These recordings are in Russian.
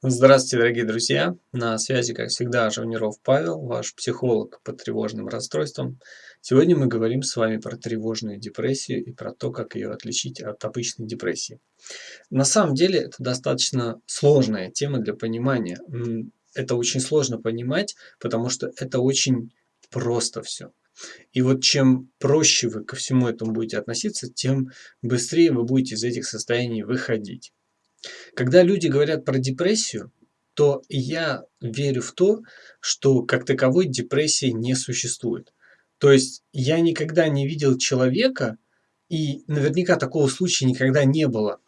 Здравствуйте, дорогие друзья! На связи, как всегда, Жавниров Павел, ваш психолог по тревожным расстройствам. Сегодня мы говорим с вами про тревожную депрессию и про то, как ее отличить от обычной депрессии. На самом деле, это достаточно сложная тема для понимания. Это очень сложно понимать, потому что это очень просто все. И вот чем проще вы ко всему этому будете относиться, тем быстрее вы будете из этих состояний выходить. Когда люди говорят про депрессию, то я верю в то, что как таковой депрессии не существует. То есть я никогда не видел человека, и наверняка такого случая никогда не было,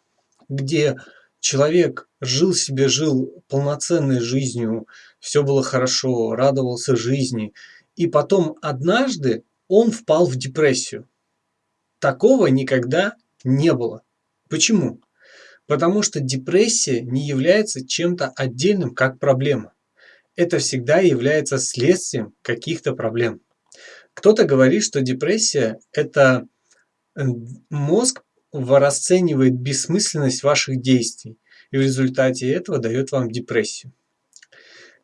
где человек жил себе, жил полноценной жизнью, все было хорошо, радовался жизни, и потом однажды он впал в депрессию. Такого никогда не было. Почему? Потому что депрессия не является чем-то отдельным как проблема. Это всегда является следствием каких-то проблем. Кто-то говорит, что депрессия – это э, мозг расценивает бессмысленность ваших действий и в результате этого дает вам депрессию.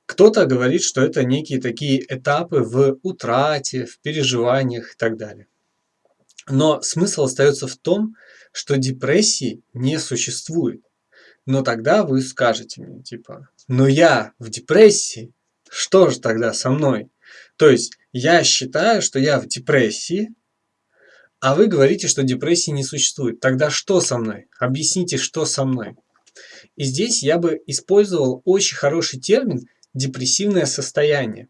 Кто-то говорит, что это некие такие этапы в утрате, в переживаниях и так далее. Но смысл остается в том, что депрессии не существует. Но тогда вы скажете мне, типа, но я в депрессии, что же тогда со мной? То есть я считаю, что я в депрессии, а вы говорите, что депрессии не существует. Тогда что со мной? Объясните, что со мной. И здесь я бы использовал очень хороший термин депрессивное состояние.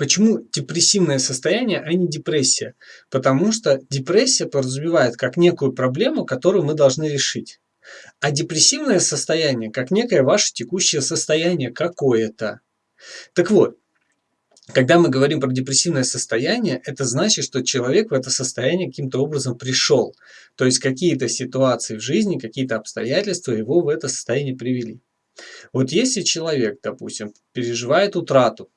Почему депрессивное состояние, а не депрессия? Потому что депрессия подразумевает как некую проблему, которую мы должны решить. А депрессивное состояние как некое ваше текущее состояние какое-то. Так вот, когда мы говорим про депрессивное состояние, это значит, что человек в это состояние каким-то образом пришел. То есть какие-то ситуации в жизни, какие-то обстоятельства его в это состояние привели. Вот если человек, допустим, переживает утрату,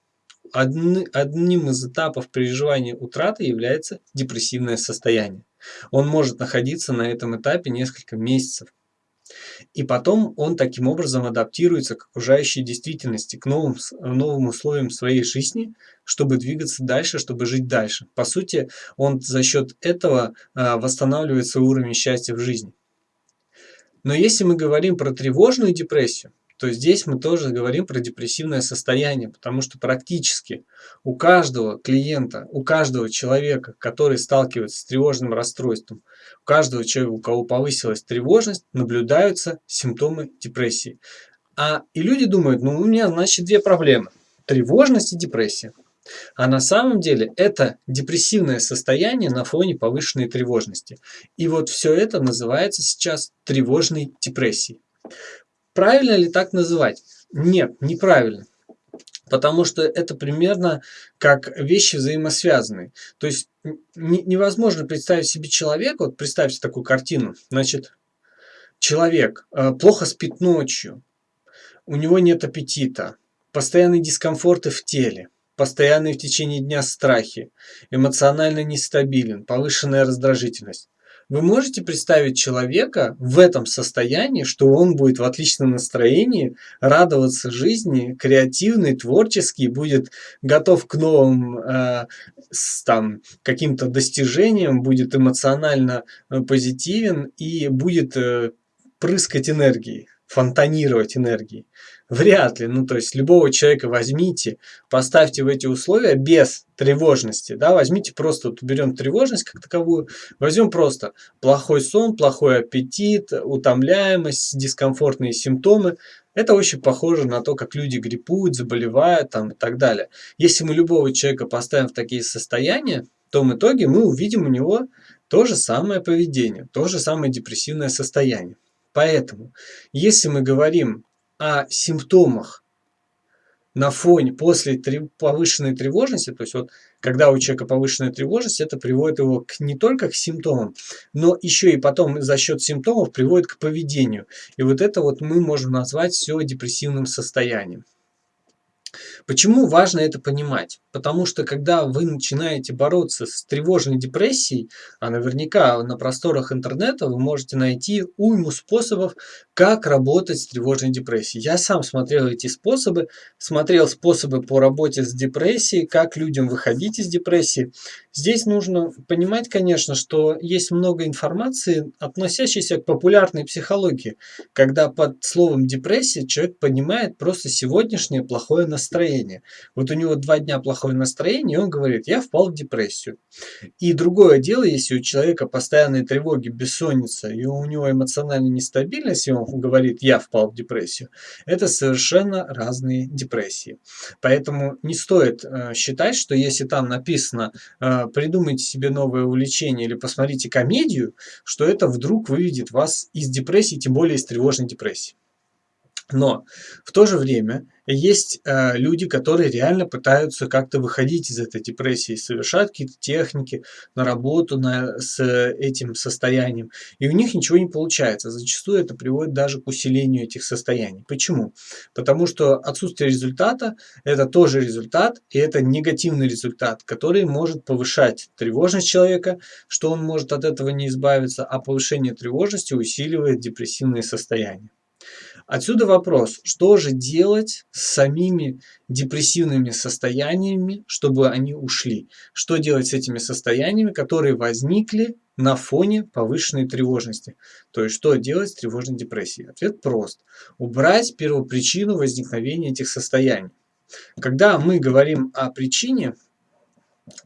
одним из этапов переживания утраты является депрессивное состояние. Он может находиться на этом этапе несколько месяцев. И потом он таким образом адаптируется к окружающей действительности, к новым, новым условиям своей жизни, чтобы двигаться дальше, чтобы жить дальше. По сути, он за счет этого а, восстанавливает свой уровень счастья в жизни. Но если мы говорим про тревожную депрессию, то здесь мы тоже говорим про депрессивное состояние, потому что практически у каждого клиента, у каждого человека, который сталкивается с тревожным расстройством, у каждого человека, у кого повысилась тревожность, наблюдаются симптомы депрессии. А и люди думают, ну у меня значит две проблемы. Тревожность и депрессия. А на самом деле это депрессивное состояние на фоне повышенной тревожности. И вот все это называется сейчас тревожной депрессией. Правильно ли так называть? Нет, неправильно. Потому что это примерно как вещи взаимосвязанные. То есть невозможно представить себе человека, вот представьте такую картину, значит, человек э, плохо спит ночью, у него нет аппетита, постоянные дискомфорты в теле, постоянные в течение дня страхи, эмоционально нестабилен, повышенная раздражительность. Вы можете представить человека в этом состоянии, что он будет в отличном настроении, радоваться жизни, креативный, творческий, будет готов к новым э, там каким-то достижениям, будет эмоционально э, позитивен и будет э, прыскать энергией, фонтанировать энергией. Вряд ли. Ну, то есть, любого человека возьмите, поставьте в эти условия без тревожности. Да, возьмите просто, вот уберем тревожность как таковую, возьмем просто плохой сон, плохой аппетит, утомляемость, дискомфортные симптомы. Это очень похоже на то, как люди гриппуют, заболевают там, и так далее. Если мы любого человека поставим в такие состояния, то в итоге мы увидим у него то же самое поведение, то же самое депрессивное состояние. Поэтому, если мы говорим о симптомах на фоне после повышенной тревожности, то есть вот когда у человека повышенная тревожность, это приводит его к, не только к симптомам, но еще и потом за счет симптомов приводит к поведению. И вот это вот мы можем назвать все депрессивным состоянием. Почему важно это понимать? Потому что когда вы начинаете бороться с тревожной депрессией, а наверняка на просторах интернета вы можете найти уйму способов, как работать с тревожной депрессией. Я сам смотрел эти способы, смотрел способы по работе с депрессией, как людям выходить из депрессии. Здесь нужно понимать, конечно, что есть много информации, относящейся к популярной психологии, когда под словом депрессия человек понимает просто сегодняшнее плохое настроение. Вот у него два дня плохое настроение, и он говорит, я впал в депрессию. И другое дело, если у человека постоянные тревоги, бессонница, и у него эмоциональная нестабильность, и он говорит, я впал в депрессию, это совершенно разные депрессии. Поэтому не стоит э, считать, что если там написано э, придумайте себе новое увлечение или посмотрите комедию, что это вдруг выведет вас из депрессии, тем более из тревожной депрессии. Но в то же время есть э, люди, которые реально пытаются как-то выходить из этой депрессии, совершают какие-то техники на работу на, с этим состоянием, и у них ничего не получается. Зачастую это приводит даже к усилению этих состояний. Почему? Потому что отсутствие результата – это тоже результат, и это негативный результат, который может повышать тревожность человека, что он может от этого не избавиться, а повышение тревожности усиливает депрессивные состояния. Отсюда вопрос, что же делать с самими депрессивными состояниями, чтобы они ушли? Что делать с этими состояниями, которые возникли на фоне повышенной тревожности? То есть, что делать с тревожной депрессией? Ответ прост. Убрать первопричину возникновения этих состояний. Когда мы говорим о причине,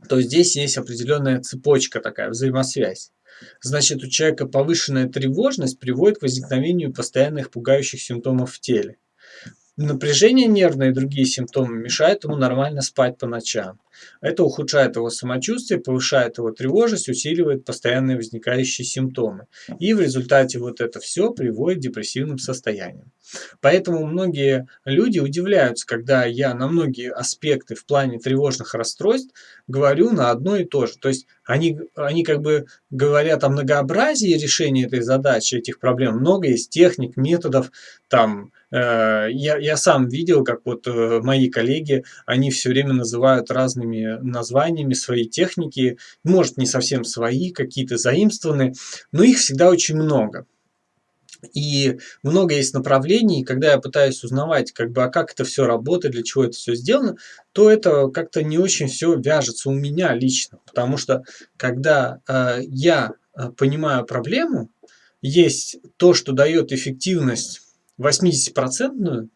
то здесь есть определенная цепочка такая, взаимосвязь. Значит, у человека повышенная тревожность приводит к возникновению постоянных пугающих симптомов в теле. Напряжение нервное и другие симптомы мешают ему нормально спать по ночам. Это ухудшает его самочувствие, повышает его тревожность, усиливает постоянные возникающие симптомы. И в результате вот это все приводит к депрессивным состояниям. Поэтому многие люди удивляются, когда я на многие аспекты в плане тревожных расстройств говорю на одно и то же. То есть они, они как бы говорят о многообразии решения этой задачи, этих проблем. Много есть техник, методов, там, э, я, я сам видел, как вот э, мои коллеги, они все время называют разными названиями свои техники, может не совсем свои, какие-то заимствованные, но их всегда очень много. И много есть направлений, когда я пытаюсь узнавать, как бы, а как это все работает, для чего это все сделано, то это как-то не очень все вяжется у меня лично. Потому что когда э, я э, понимаю проблему, есть то, что дает эффективность 80%,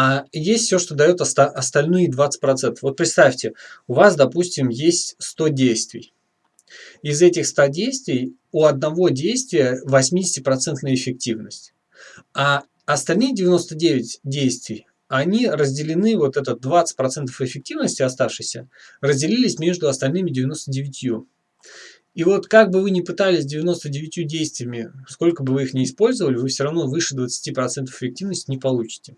а есть все, что дает оста остальные 20%. Вот представьте, у вас, допустим, есть 100 действий. Из этих 100 действий у одного действия 80% эффективность. А остальные 99 действий, они разделены, вот этот 20% эффективности оставшейся, разделились между остальными 99. И вот как бы вы ни пытались 99 действиями, сколько бы вы их ни использовали, вы все равно выше 20% эффективности не получите.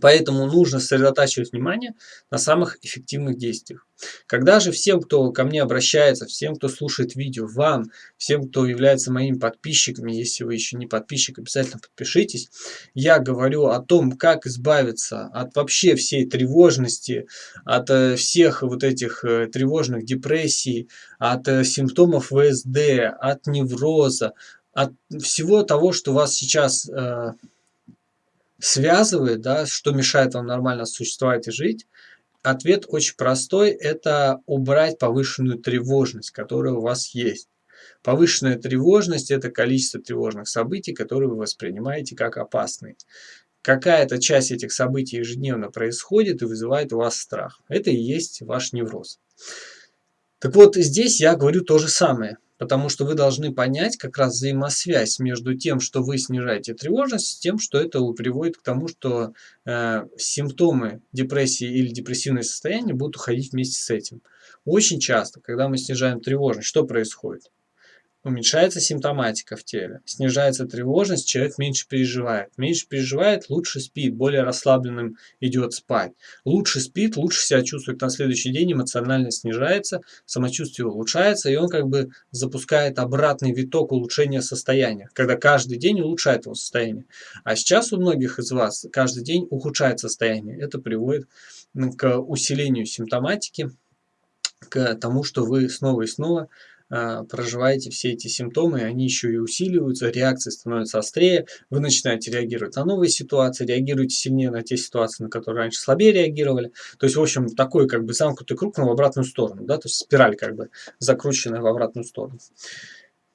Поэтому нужно сосредотачивать внимание на самых эффективных действиях. Когда же всем, кто ко мне обращается, всем, кто слушает видео, вам, всем, кто является моими подписчиками, если вы еще не подписчик, обязательно подпишитесь, я говорю о том, как избавиться от вообще всей тревожности, от э, всех вот этих э, тревожных депрессий, от э, симптомов ВСД, от невроза, от всего того, что вас сейчас связывает, да, что мешает вам нормально существовать и жить, ответ очень простой – это убрать повышенную тревожность, которая у вас есть. Повышенная тревожность – это количество тревожных событий, которые вы воспринимаете как опасные. Какая-то часть этих событий ежедневно происходит и вызывает у вас страх. Это и есть ваш невроз. Так вот, здесь я говорю то же самое. Потому что вы должны понять как раз взаимосвязь между тем, что вы снижаете тревожность, с тем, что это приводит к тому, что э, симптомы депрессии или депрессивное состояние будут уходить вместе с этим. Очень часто, когда мы снижаем тревожность, что происходит? Уменьшается симптоматика в теле, снижается тревожность, человек меньше переживает. Меньше переживает, лучше спит, более расслабленным идет спать. Лучше спит, лучше себя чувствует на следующий день, эмоционально снижается, самочувствие улучшается, и он как бы запускает обратный виток улучшения состояния, когда каждый день улучшает его состояние. А сейчас у многих из вас каждый день ухудшает состояние. Это приводит к усилению симптоматики, к тому, что вы снова и снова проживаете все эти симптомы, они еще и усиливаются, реакции становятся острее, вы начинаете реагировать на новые ситуации, реагируете сильнее на те ситуации, на которые раньше слабее реагировали. То есть, в общем, такой как бы замкнутый круг, но в обратную сторону, да, то есть спираль как бы закрученная в обратную сторону.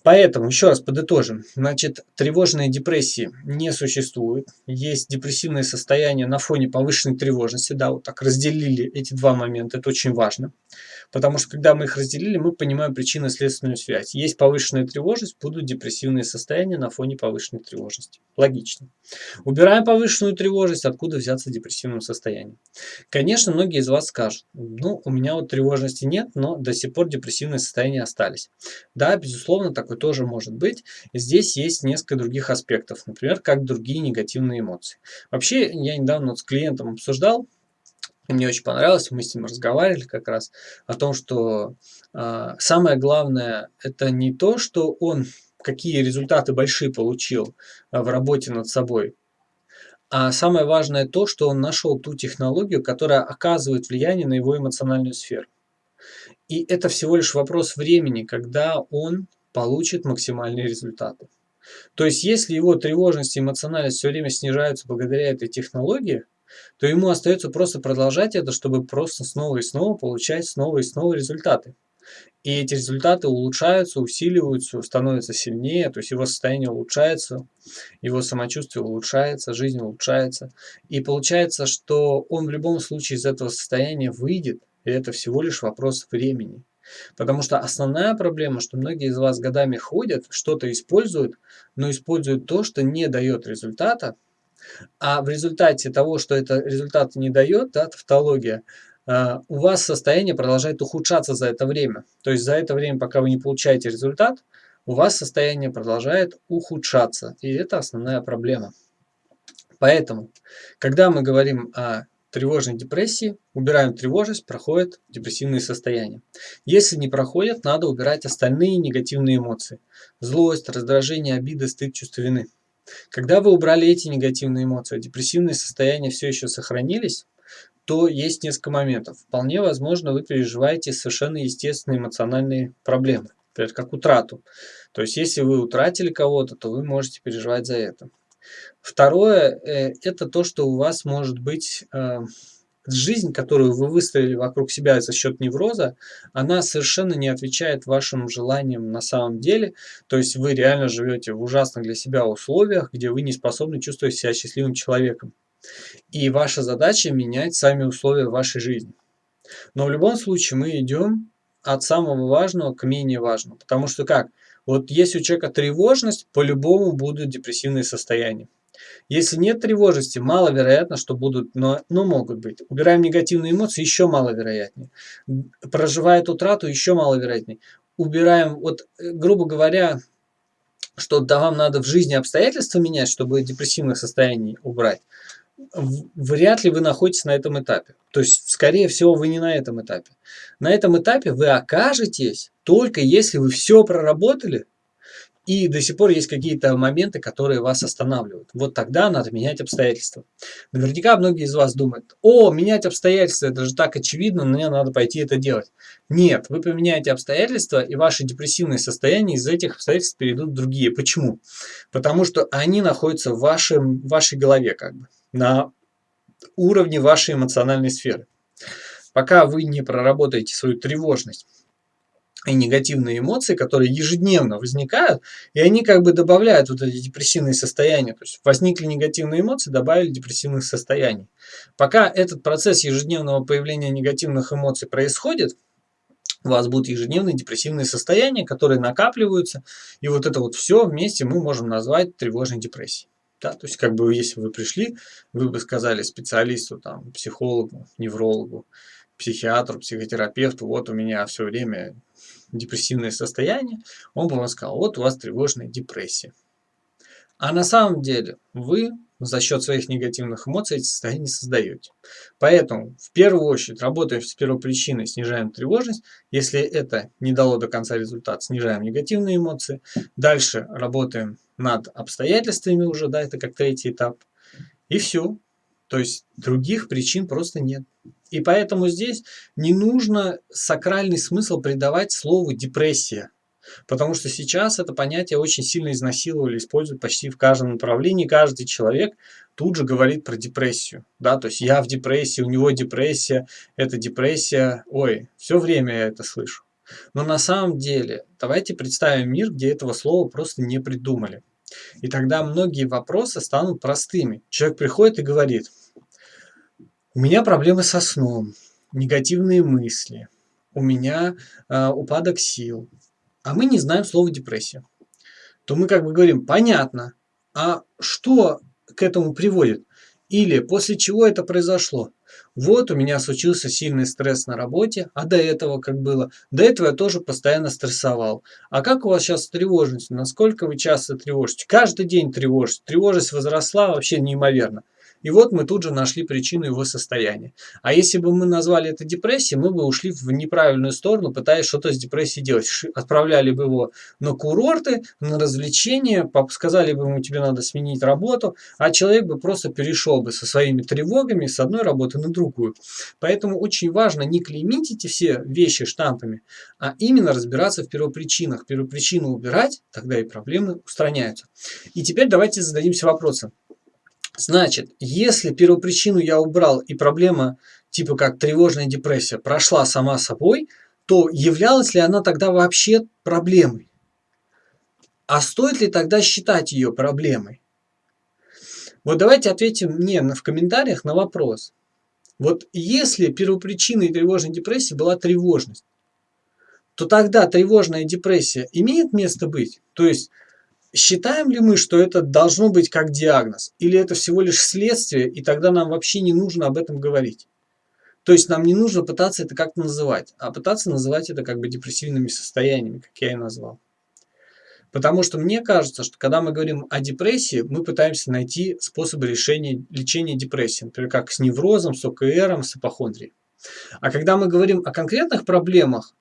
Поэтому, еще раз подытожим, значит, тревожные депрессии не существует, есть депрессивное состояние на фоне повышенной тревожности, да, вот так разделили эти два момента, это очень важно. Потому что когда мы их разделили, мы понимаем причинно-следственную связь. Есть повышенная тревожность, будут депрессивные состояния на фоне повышенной тревожности. Логично. Убираем повышенную тревожность, откуда взяться депрессивным состоянием. Конечно, многие из вас скажут, ну, у меня вот тревожности нет, но до сих пор депрессивные состояния остались. Да, безусловно, такое тоже может быть. Здесь есть несколько других аспектов, например, как другие негативные эмоции. Вообще, я недавно вот с клиентом обсуждал, и мне очень понравилось, мы с ним разговаривали как раз о том, что э, самое главное это не то, что он какие результаты большие получил э, в работе над собой, а самое важное то, что он нашел ту технологию, которая оказывает влияние на его эмоциональную сферу. И это всего лишь вопрос времени, когда он получит максимальные результаты. То есть, если его тревожность и эмоциональность все время снижаются благодаря этой технологии, то ему остается просто продолжать это, чтобы просто снова и снова получать снова и снова результаты. И эти результаты улучшаются, усиливаются, становятся сильнее, то есть его состояние улучшается, его самочувствие улучшается, жизнь улучшается. И получается, что он в любом случае из этого состояния выйдет, и это всего лишь вопрос времени. Потому что основная проблема, что многие из вас годами ходят, что-то используют, но используют то, что не дает результата, а в результате того, что это результат не дает, да, тавтология, а, у вас состояние продолжает ухудшаться за это время. То есть за это время, пока вы не получаете результат, у вас состояние продолжает ухудшаться. И это основная проблема. Поэтому, когда мы говорим о тревожной депрессии, убираем тревожность, проходят депрессивные состояния. Если не проходят, надо убирать остальные негативные эмоции. Злость, раздражение, обида, стыд, чувство вины. Когда вы убрали эти негативные эмоции, а депрессивные состояния все еще сохранились, то есть несколько моментов. Вполне возможно, вы переживаете совершенно естественные эмоциональные проблемы, например, как утрату. То есть, если вы утратили кого-то, то вы можете переживать за это. Второе, э, это то, что у вас может быть э, жизнь, которую вы выстроили вокруг себя за счет невроза, она совершенно не отвечает вашим желаниям на самом деле. То есть вы реально живете в ужасных для себя условиях, где вы не способны чувствовать себя счастливым человеком. И ваша задача менять сами условия вашей жизни. Но в любом случае мы идем от самого важного к менее важному. Потому что как? Вот если у человека тревожность, по-любому будут депрессивные состояния. Если нет тревожности, маловероятно, что будут, но, но могут быть. Убираем негативные эмоции, еще маловероятнее. Проживает утрату, еще маловероятнее. Убираем, вот, э, грубо говоря, что да, вам надо в жизни обстоятельства менять, чтобы депрессивных состояний убрать, вряд ли вы находитесь на этом этапе. То есть, скорее всего, вы не на этом этапе. На этом этапе вы окажетесь только если вы все проработали, и до сих пор есть какие-то моменты, которые вас останавливают. Вот тогда надо менять обстоятельства. Наверняка многие из вас думают, о, менять обстоятельства, это же так очевидно, мне надо пойти это делать. Нет, вы поменяете обстоятельства, и ваши депрессивные состояния из этих обстоятельств перейдут в другие. Почему? Потому что они находятся в, вашем, в вашей голове, как бы, на уровне вашей эмоциональной сферы. Пока вы не проработаете свою тревожность, и негативные эмоции, которые ежедневно возникают, и они как бы добавляют вот эти депрессивные состояния. То есть возникли негативные эмоции, добавили депрессивных состояний. Пока этот процесс ежедневного появления негативных эмоций происходит, у вас будут ежедневные депрессивные состояния, которые накапливаются, и вот это вот все вместе мы можем назвать тревожной депрессией. Да, то есть, как бы, если вы пришли, вы бы сказали специалисту, там, психологу, неврологу, психиатру, психотерапевту, вот у меня все время депрессивное состояние, он бы вам сказал, вот у вас тревожная депрессия. А на самом деле вы за счет своих негативных эмоций эти состояния создаете. Поэтому в первую очередь работаем с первопричиной, снижаем тревожность. Если это не дало до конца результат, снижаем негативные эмоции. Дальше работаем над обстоятельствами уже, да, это как третий этап. И все. То есть других причин просто нет. И поэтому здесь не нужно сакральный смысл придавать слову депрессия. Потому что сейчас это понятие очень сильно изнасиловали, используют почти в каждом направлении. Каждый человек тут же говорит про депрессию. Да, то есть я в депрессии, у него депрессия, это депрессия. Ой, все время я это слышу. Но на самом деле, давайте представим мир, где этого слова просто не придумали. И тогда многие вопросы станут простыми. Человек приходит и говорит, у меня проблемы со сном, негативные мысли, у меня э, упадок сил, а мы не знаем слова депрессия, то мы как бы говорим, понятно, а что к этому приводит? Или после чего это произошло? Вот у меня случился сильный стресс на работе, а до этого как было? До этого я тоже постоянно стрессовал. А как у вас сейчас с тревожностью? Насколько вы часто тревожите? Каждый день тревожите. Тревожность возросла вообще неимоверно. И вот мы тут же нашли причину его состояния. А если бы мы назвали это депрессией, мы бы ушли в неправильную сторону, пытаясь что-то с депрессией делать. Отправляли бы его на курорты, на развлечения, сказали бы ему, тебе надо сменить работу, а человек бы просто перешел бы со своими тревогами с одной работы на другую. Поэтому очень важно не клеймить эти все вещи штампами, а именно разбираться в первопричинах. Первопричину убирать, тогда и проблемы устраняются. И теперь давайте зададимся вопросом. Значит, если первопричину я убрал и проблема типа как тревожная депрессия прошла сама собой, то являлась ли она тогда вообще проблемой? А стоит ли тогда считать ее проблемой? Вот давайте ответим мне в комментариях на вопрос. Вот если первопричиной тревожной депрессии была тревожность, то тогда тревожная депрессия имеет место быть? То есть Считаем ли мы, что это должно быть как диагноз? Или это всего лишь следствие, и тогда нам вообще не нужно об этом говорить? То есть нам не нужно пытаться это как-то называть, а пытаться называть это как бы депрессивными состояниями, как я и назвал. Потому что мне кажется, что когда мы говорим о депрессии, мы пытаемся найти способы решения, лечения депрессии, например, как с неврозом, с ОКРом, с апохондрией. А когда мы говорим о конкретных проблемах,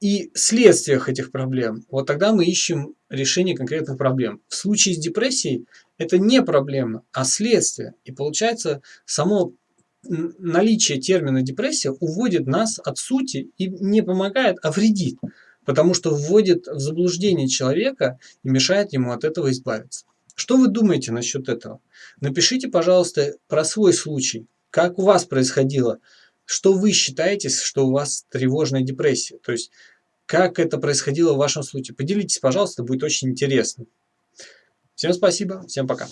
и следствиях этих проблем, вот тогда мы ищем решение конкретных проблем. В случае с депрессией это не проблема, а следствие. И получается, само наличие термина депрессия уводит нас от сути и не помогает, а вредит. Потому что вводит в заблуждение человека и мешает ему от этого избавиться. Что вы думаете насчет этого? Напишите, пожалуйста, про свой случай. Как у вас происходило? Что вы считаете, что у вас тревожная депрессия? То есть, как это происходило в вашем случае? Поделитесь, пожалуйста, будет очень интересно. Всем спасибо, всем пока.